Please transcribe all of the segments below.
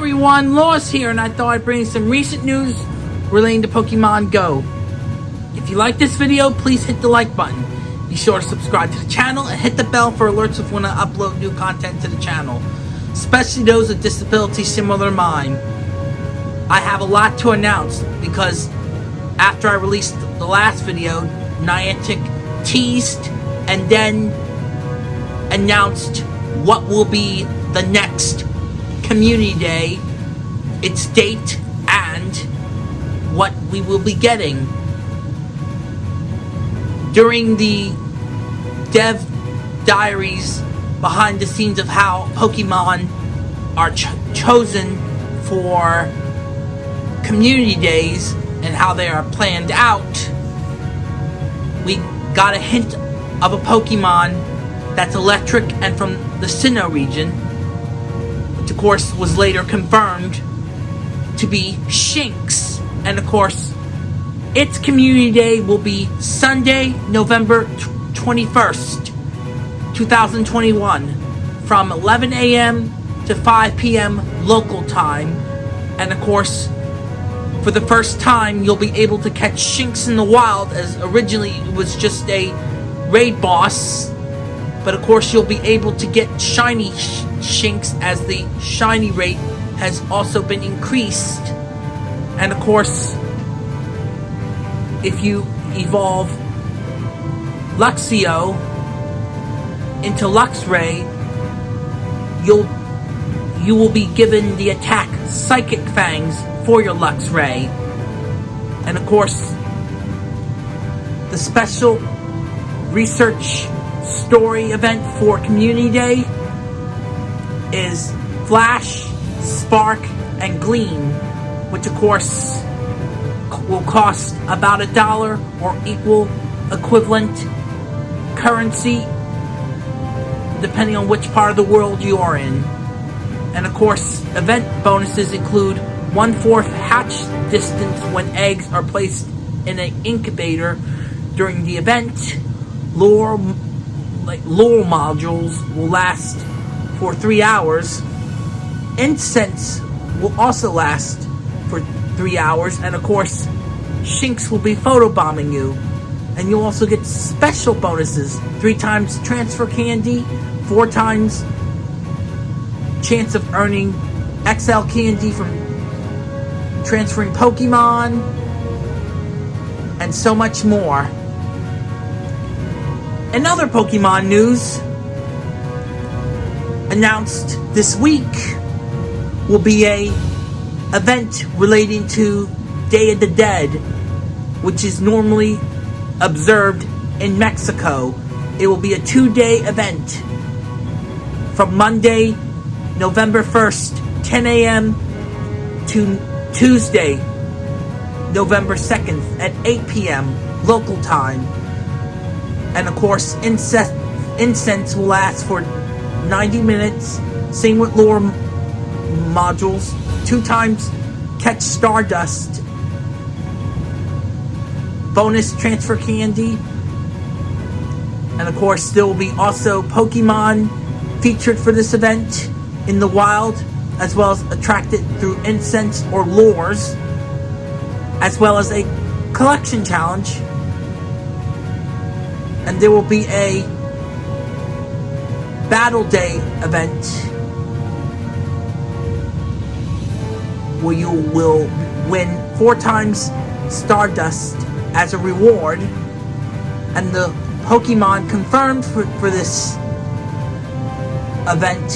everyone, Lost here, and I thought I'd bring some recent news relating to Pokemon Go. If you like this video, please hit the like button. Be sure to subscribe to the channel and hit the bell for alerts of when I upload new content to the channel, especially those with disabilities similar to mine. I have a lot to announce because after I released the last video, Niantic teased and then announced what will be the next Community Day, its date, and what we will be getting. During the Dev Diaries behind the scenes of how Pokemon are ch chosen for community days and how they are planned out, we got a hint of a Pokemon that's electric and from the Sinnoh region of course, was later confirmed to be Shinx. And of course, its community day will be Sunday, November 21st, 2021, from 11 a.m. to 5 p.m. local time. And of course, for the first time, you'll be able to catch Shinx in the wild, as originally it was just a raid boss but of course, you'll be able to get shiny sh Shinx as the shiny rate has also been increased. And of course, if you evolve Luxio into Luxray, you'll you will be given the attack Psychic Fangs for your Luxray. And of course, the special research story event for Community Day is Flash, Spark, and Gleam, which of course will cost about a dollar or equal equivalent currency depending on which part of the world you are in. And of course, event bonuses include one-fourth hatch distance when eggs are placed in an incubator during the event, lure like lure modules will last for three hours. Incense will also last for three hours, and of course, Shinx will be photobombing you. And you'll also get special bonuses. Three times transfer candy, four times chance of earning XL candy from transferring Pokemon, and so much more. Another Pokemon news announced this week will be a event relating to Day of the Dead, which is normally observed in Mexico. It will be a two-day event from Monday, November 1st, 10 a.m. to Tuesday, November 2nd at 8 p.m. local time. And of course, incense, incense will last for 90 minutes. Same with lure modules. Two times catch Stardust. Bonus transfer candy. And of course, there will be also Pokemon featured for this event in the wild, as well as attracted through incense or lures, as well as a collection challenge and there will be a Battle Day event where you will win four times Stardust as a reward. And the Pokemon confirmed for, for this event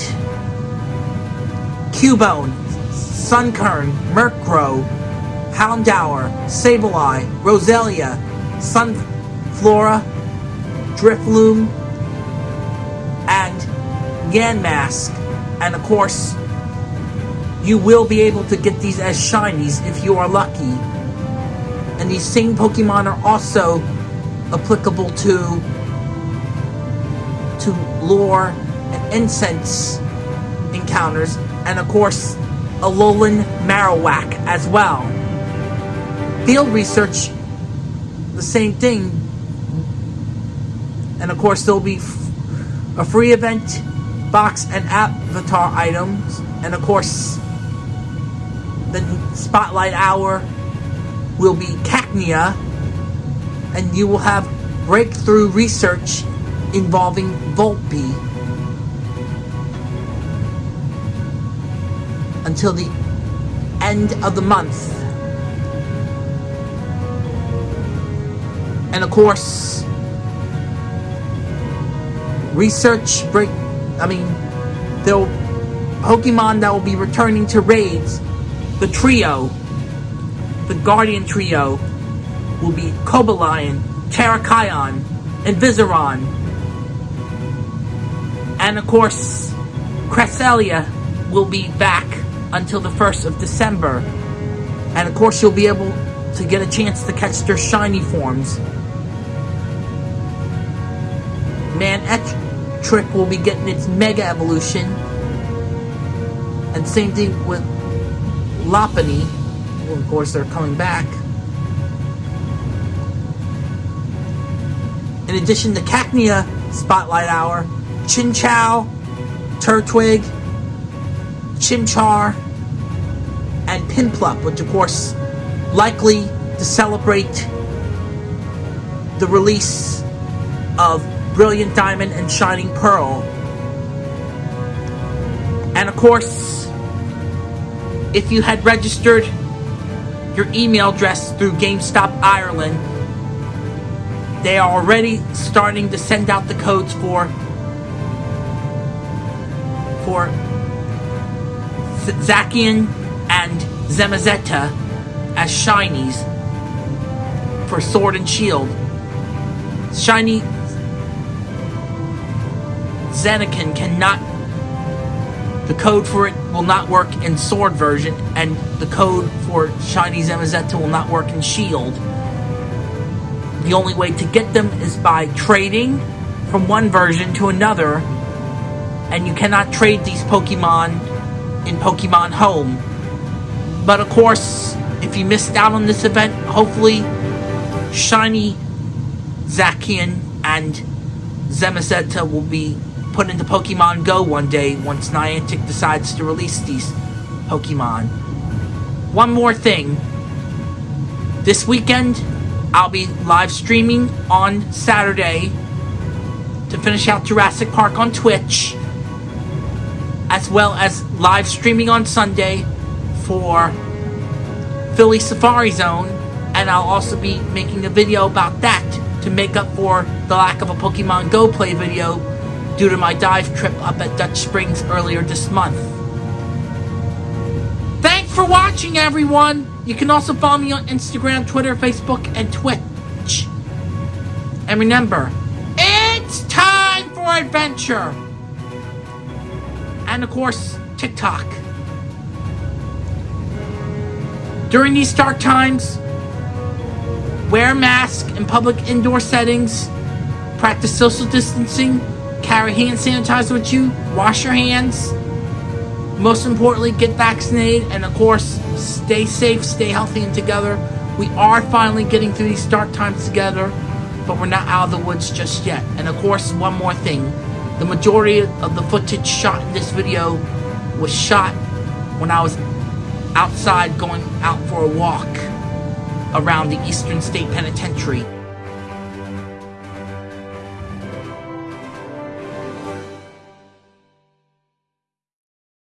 Cubone, Sunkern, Murkrow, Houndour, Sableye, Roselia, Sunflora, Drifloon, and Yamask. And of course, you will be able to get these as shinies if you are lucky. And these same Pokemon are also applicable to to lore and incense encounters, and of course, Alolan Marowak as well. Field research, the same thing, and of course, there'll be a free event box and avatar items. And of course, the spotlight hour will be cacnea, and you will have breakthrough research involving Volpe until the end of the month. And of course, research break. I mean, there Pokemon that will be returning to raids. The trio, the Guardian trio, will be Cobalion, Terrakion, and Virizion. And of course, Cresselia will be back until the 1st of December. And of course, you'll be able to get a chance to catch their shiny forms. Manectric will be getting its Mega Evolution. And same thing with Lopunny. Well, of course, they're coming back. In addition to Cacnea Spotlight Hour, Chinchou, Turtwig, Chimchar, and Piplup, which of course likely to celebrate the release of Brilliant Diamond and Shining Pearl. And of course, if you had registered your email address through GameStop Ireland, they are already starting to send out the codes for for Zacian and Zamazenta as shinies for Sword and Shield. Shiny Zacian cannot. The code for it will not work in Sword version, and the code for Shiny Zamazenta will not work in Shield. The only way to get them is by trading from one version to another, and you cannot trade these Pokemon in Pokemon Home. But of course, if you missed out on this event, hopefully Shiny Zacian and Zamazenta will be put into Pokemon Go one day once Niantic decides to release these Pokemon. One more thing. This weekend, I'll be live streaming on Saturday to finish out Jurassic Park on Twitch, as well as live streaming on Sunday for Philly Safari Zone, and I'll also be making a video about that to make up for the lack of a Pokemon Go play video due to my dive trip up at Dutch Springs earlier this month. Thanks for watching, everyone! You can also follow me on Instagram, Twitter, Facebook, and Twitch. And remember, it's time for adventure! And of course, TikTok. During these dark times, wear a mask in public indoor settings, practice social distancing, carry hand sanitizer with you, wash your hands. Most importantly, get vaccinated, and of course, stay safe, stay healthy, and together. We are finally getting through these dark times together, but we're not out of the woods just yet. And of course, one more thing the majority of the footage shot in this video was shot when I was outside going out for a walk around the Eastern State Penitentiary